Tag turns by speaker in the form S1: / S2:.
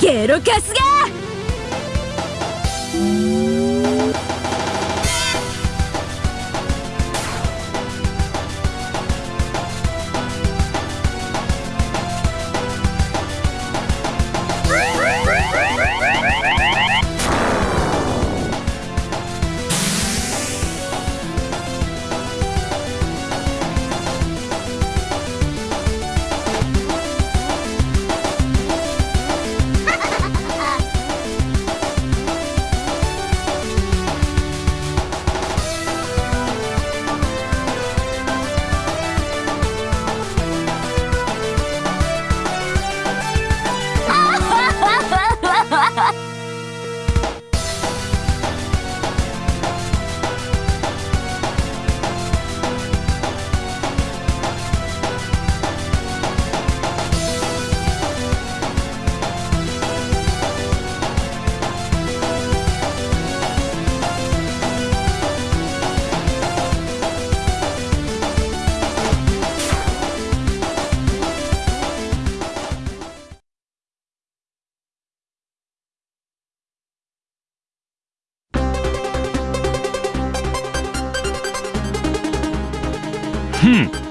S1: ゲロカスが
S2: Hmm.